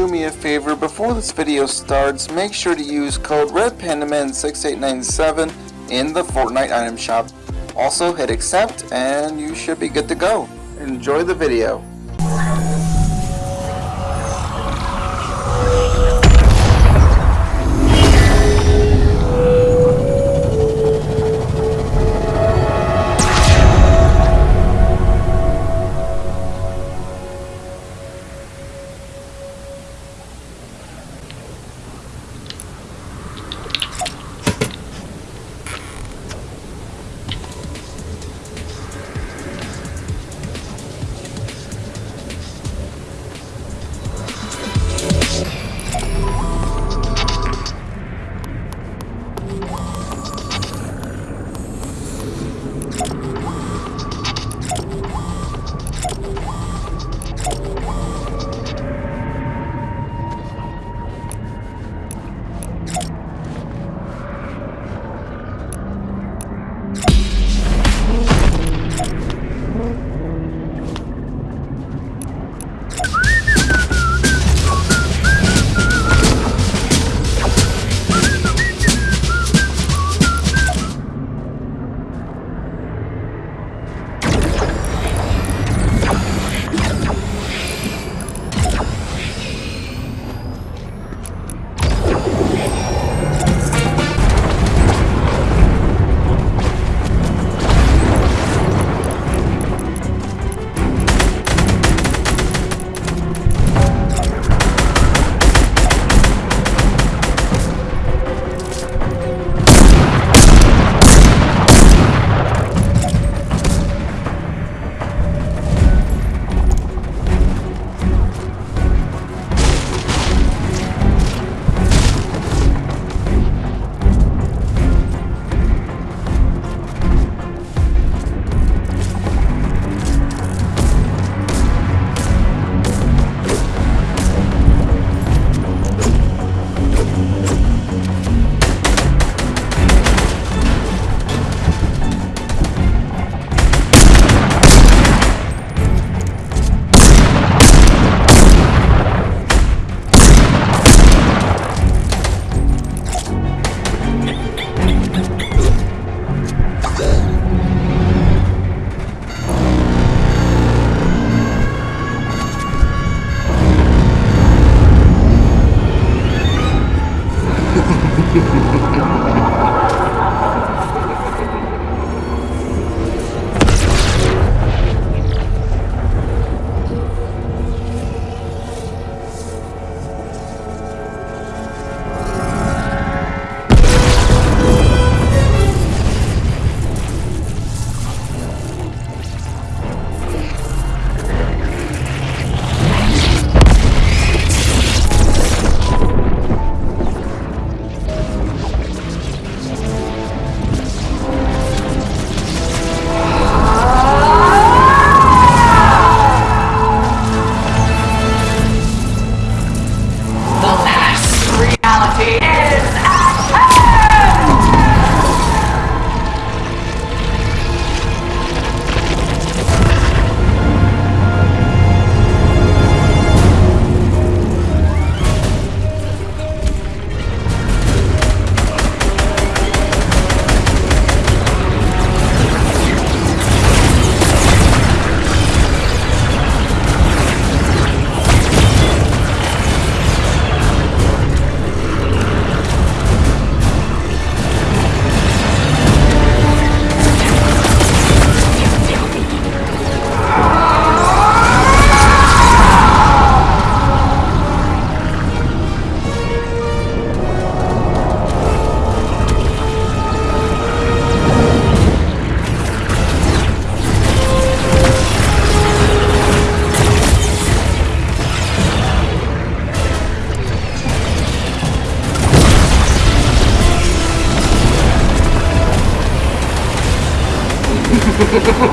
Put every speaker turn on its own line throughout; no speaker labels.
do me a favor, before this video starts, make sure to use code RedPandaman6897 in the Fortnite item shop. Also hit accept and you should be good to go. Enjoy the video.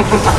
Ha ha ha!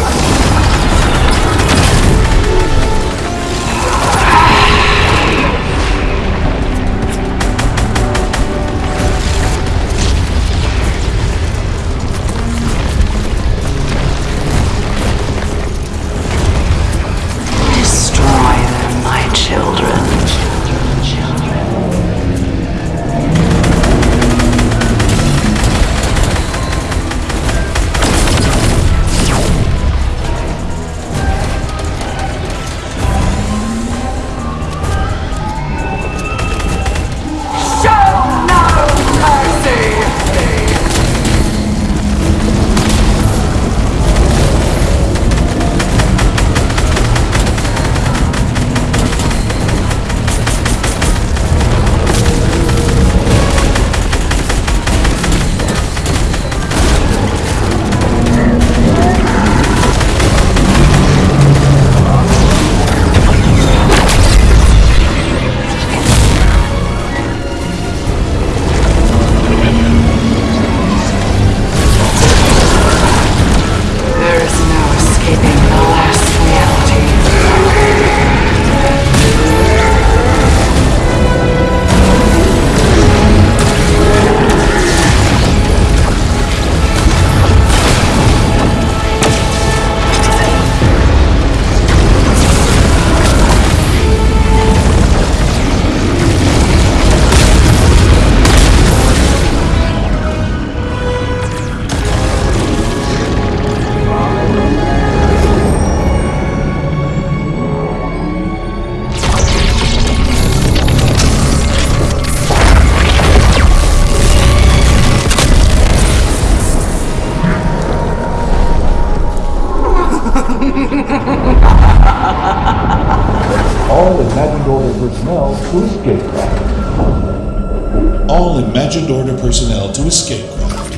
Personnel to escape craft.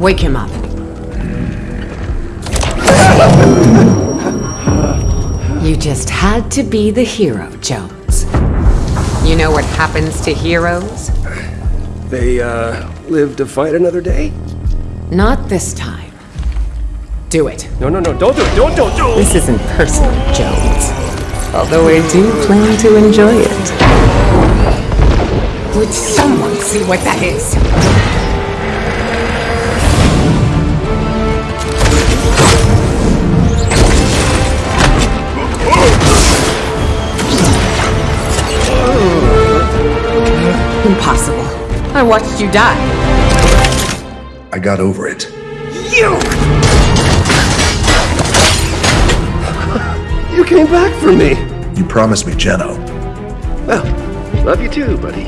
Wake him up. You just had to be the hero, Jones. You know what happens to heroes?
They, uh, live to fight another day?
Not this time. Do it.
No, no, no, don't do it, don't, don't, don't!
This isn't personal, Jones. Although I do plan to enjoy it. Would someone see what that is? Impossible. I watched you die.
I got over it.
You! You came back for me!
You promised me Jeno.
Well, love you too, buddy.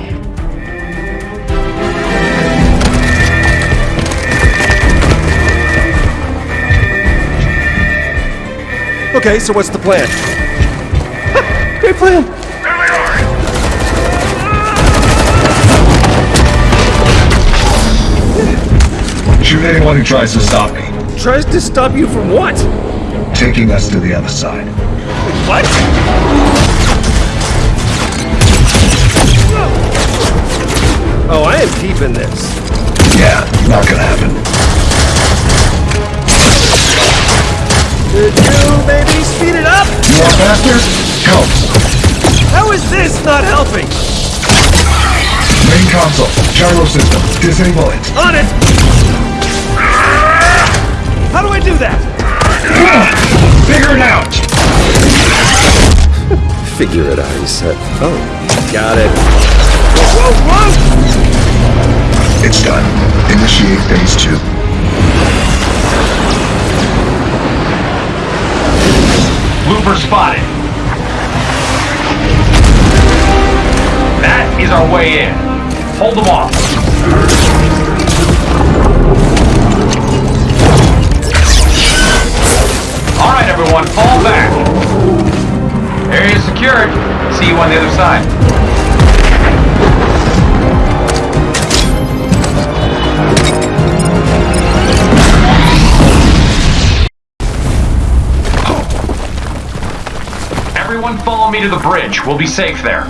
Okay, so what's the plan? Great plan! Here we are!
Shoot anyone who tries to stop me.
Tries to stop you from what?
Taking us to the other side.
What? Oh, I am keeping this.
Yeah, not gonna happen.
Did you maybe speed it up?
You want faster? Help.
How is this not helping?
Main console. Gyro system. Disable it.
On it! How do I do that?
Figure it out!
Figure it out, he said. Oh, got it. Whoa, whoa, whoa!
It's done. Initiate phase two.
Looper spotted. That is our way in. Hold them off. All right, everyone, fall back. Area secured. See you on the other side. Everyone follow me to the bridge. We'll be safe there.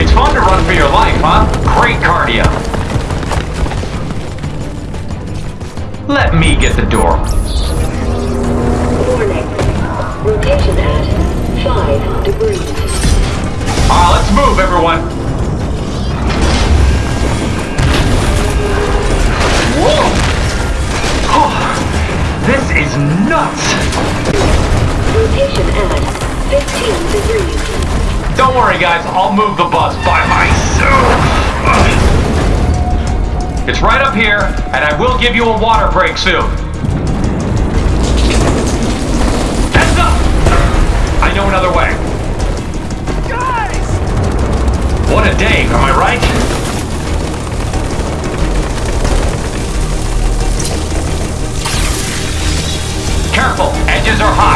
It's fun to run for your life, huh? Great cardio. Let me get the door.
Warning. Rotation at 5 degrees.
Ah, let's move, everyone. Don't worry, guys. I'll move the bus by myself. It's right up here, and I will give you a water break soon. Heads up! I know another way.
Guys!
What a day, am I right? Careful, edges are high.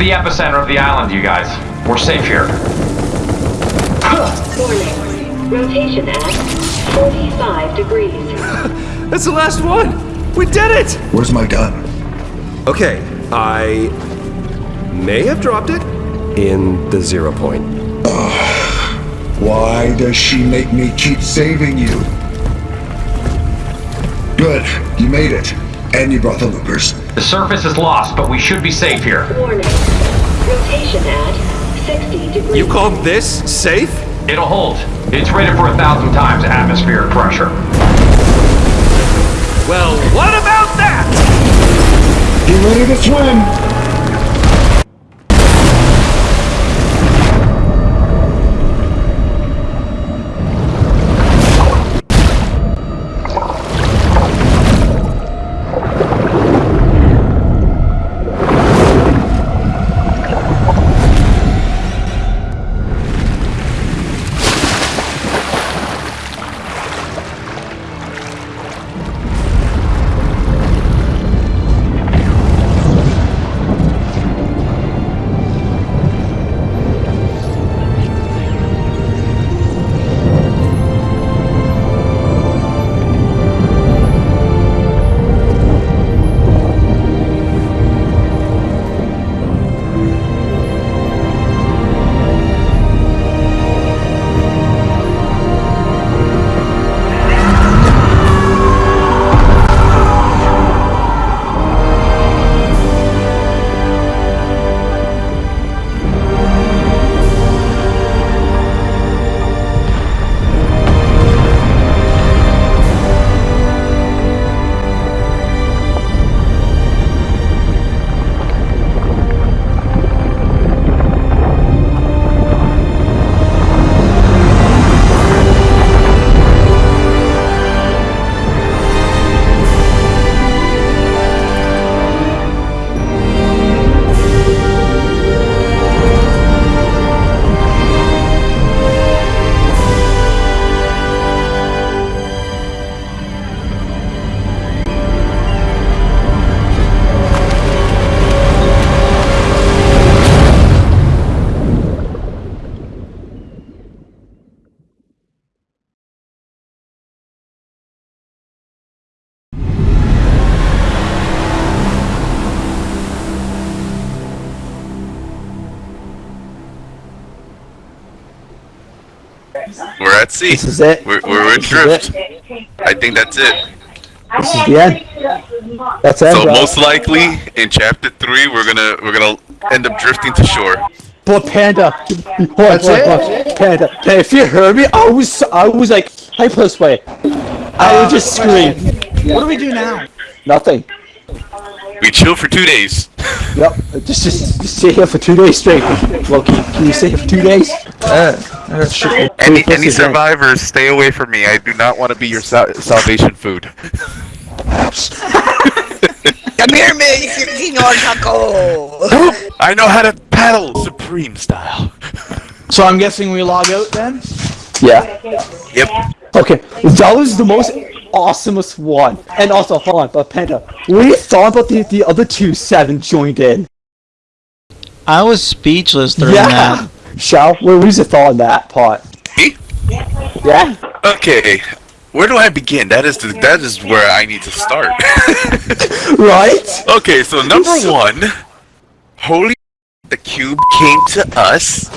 The epicenter of the island, you guys. We're safe here.
Warning. Rotation at 45 degrees.
That's the last one! We did it!
Where's my gun?
Okay, I may have dropped it in the zero point.
Why does she make me keep saving you? Good, you made it. And you brought the loopers.
The surface is lost, but we should be safe here.
Warning. Rotation at 60 degrees.
You call this safe?
It'll hold. It's rated for a thousand times atmospheric pressure.
Well, what about that?
Get ready to swim!
We're at sea.
This is it.
We're, we're
This is
adrift. I think that's it.
This is the end. That's it,
So
bro.
most likely in chapter three, we're gonna we're gonna end up drifting to shore.
But Panda, hold on, hold on, hold. Panda, Panda, if you heard me, I was, I was like, I put this way. I would uh, just scream.
What do we do now?
Nothing.
We chill for two days.
Yep. Just, just, just stay here for two days straight. Loki, can you stay here for two days? Uh, sure.
Any any
what's the
survivors, stay away from me. I do not want to be your sal- salvation food.
Come here, me, Senor Taco.
I know how to paddle supreme style.
So I'm guessing we log out then?
Yeah.
Yep.
Okay, that was the most awesomest one. And also, hold on, but Panda, what do you thought about the, the other two seven joined in?
I was speechless during
yeah.
that.
Shao, what was your thought on that part?
Me?
Yeah.
Okay. Where do I begin? That is the, that is where I need to start.
Right?
okay, so number one, holy the cube came to us,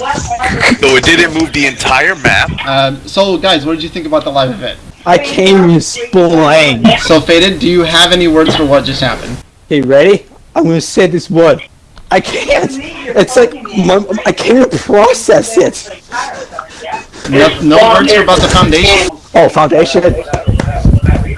though it didn't move the entire map.
Um, so, guys, what did you think about the live event?
I came in splaying.
So, Faded, do you have any words for what just happened?
Hey, ready? I'm gonna say this word. I can't. It's like my, I can't process it.
No, no words for about the foundation?
Oh, foundation.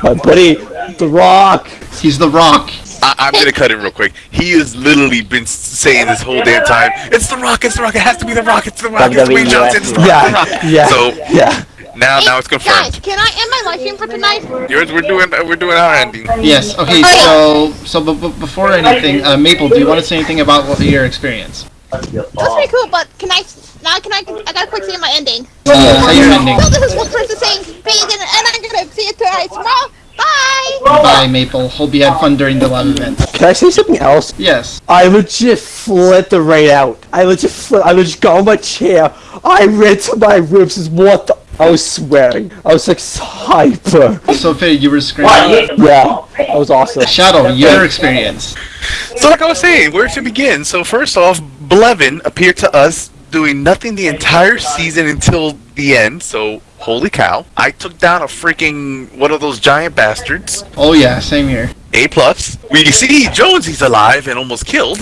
My buddy, The Rock.
He's The Rock.
I, I'm gonna cut it real quick. He has literally been saying this whole damn time. It's the Rock. It's the Rock. It has to be the Rock. It's the Rock. It's Dwayne Johnson. It's the Rock.
Yeah,
the Rock.
yeah,
So
yeah.
Now, now it's confirmed.
Guys, can I end my live stream for tonight?
Yours, we're doing, we're doing our ending.
Yes. Okay. So, so b- b- before anything, uh, Maple, do you want to say anything about what, your experience?
That's pretty cool, but can I now can I I gotta quick say my ending.
Uh, say your ending.
So this is one person saying vegan and I'm gonna see you tonight tomorrow. Bye!
Bye, Maple. Hope you had fun during the live event.
Can I say something else?
Yes.
I legit flipped the right out. I legit flip. I legit got on my chair. I ran to my ribs. Is what the. I was swearing. I was like hyper.
So, Faded, you were screaming.
Yeah, that was awesome.
Shadow, your experience.
So like I was saying, where to begin? So first off, Kevin appeared to us doing nothing the entire season until the end. So holy cow! I took down a freaking one of those giant bastards.
Oh yeah, same here.
A plus. We see Jonesy's alive and almost killed.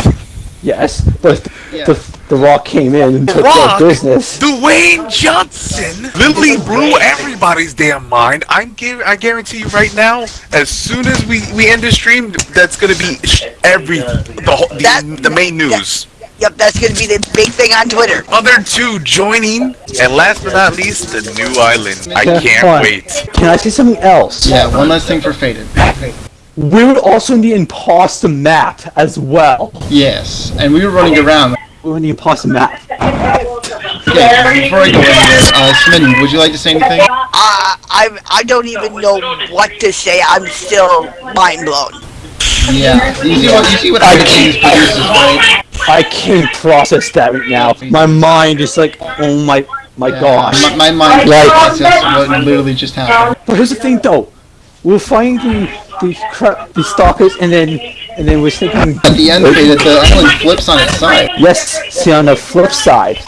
Yes, but the the Rock came in and took care
Rock,
of business.
Dwayne Johnson, literally blew everybody's damn mind. I'm give, I guarantee you right now, as soon as we we end the stream, that's gonna be every the whole, the, the main news.
Yep, that's gonna be the big thing on Twitter.
Other two joining, and last but not least, the new island. I can't wait.
Can I say something else?
Yeah, one last thing for Faded.
We were also in the imposter map as well.
Yes, and we were running around.
We were in the imposter map.
Okay, before I go in here, uh, Smitten, would you like to say anything?
Uh, I I don't even know what to say. I'm still mind blown.
Yeah, you see what you see what iTunes produces, right?
I can't process that right now. My mind is like, oh my, my gosh.
My, my mind
Like-
can't process what literally just happened.
But here's the thing, though. We're fighting the the cra- the stalkers, and then and then we're thinking.
At the end, Faded, the island flips on its side.
Yes. See on the flip side.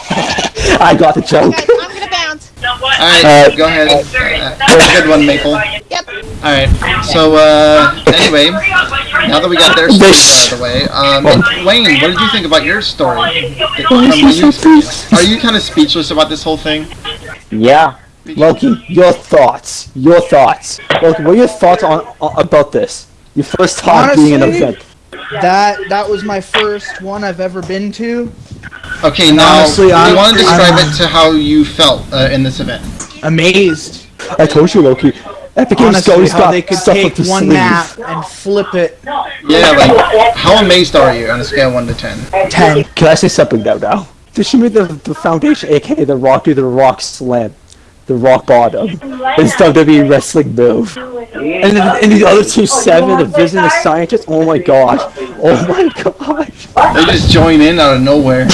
I got the joke.
I'm gonna bounce.
Alright,
Uh,
go ahead. Uh, that a good one, Maple.
Yep.
Alright, so, uh, anyway, now that we got their stories out of the way, um, Wayne, what did you think about your story? From what you? Are you kind of speechless about this whole thing?
Yeah. Loki, your thoughts. Your thoughts. Loki, what are your thoughts on, on about this? Your first time being in an event.
That that was my first one I've ever been to.
Okay, now,
Honestly,
do you
I'm-
want to describe
I'm-
it to how you felt uh, in this event?
Amazed.
I told you, Loki. Epic Games
Honestly,
always
how
got
they could
stuff
take
up
one
sleeve.
map and flip it.
Yeah, like, how amazed are you on a scale of 1 to 10?
Ten. Can I say something now? Now, they should make the the foundation, aka the Rock, do the Rock Slam, the Rock Bottom. It's WWE wrestling move. And then and the other two seven, the Vision, the Scientist. Oh my gosh. Oh my god!
They just join in out of nowhere.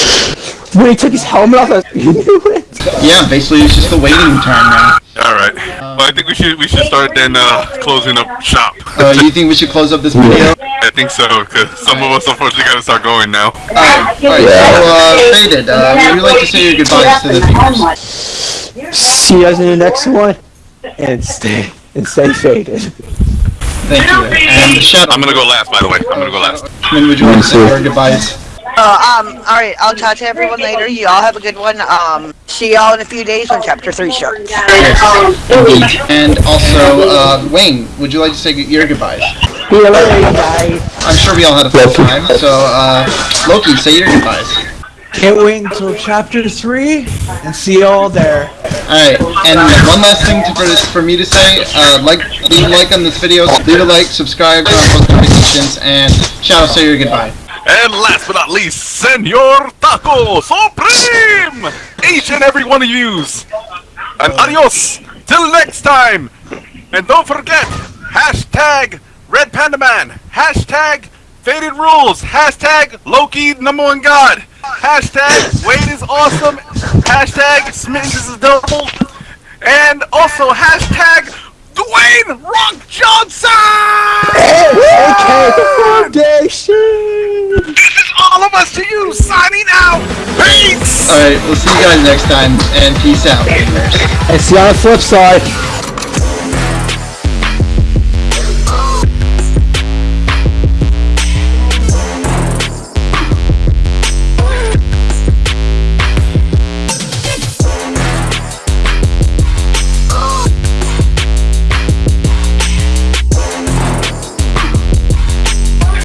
When he took his helmet off, I he knew it.
Yeah, basically it's just the waiting time now.
All right. Well, I think we should we should start then uh, closing up shop.
Uh, you think we should close up this video?
I think so, because some of us unfortunately gotta start going now.
Alright, alright, so, uh, Faded, uh, would you like to say your goodbyes to the viewers?
See see you guys in the next one, and stay and stay faded.
Thank you. And Shadow.
I'm gonna go last, by the way. I'm gonna go last.
I mean, would you like to say your goodbyes?
Uh, um, alright, I'll talk to everyone later. You all have a good one. Um, see y'all in a few days when Chapter 3 starts.
Indeed. And also, uh, Wayne, would you like to say your goodbyes?
See you later, guys.
I'm sure we all had a fun time, so, uh, Loki, say your goodbyes.
Can't wait until chapter three and see you all there.
Alright, and one last thing to, for, for me to say, uh, like, leave a like on this video, leave a like, subscribe, turn on post notifications, and Shadow, say your goodbye.
And last but not least, Senor Taco Supreme! Each and every one of yous! And adios! Till next time! And don't forget, hashtag Red Panda Man, hashtag Faded Rules, hashtag Loki number one god, hashtag Wade is awesome, hashtag Smittens is double, and also hashtag Dwayne Rock Johnson!
Okay, the foundation.
all of us to you signing out. Peace.
Alright, we'll see you guys next time, and peace out, gamers.
And see you on the flip side.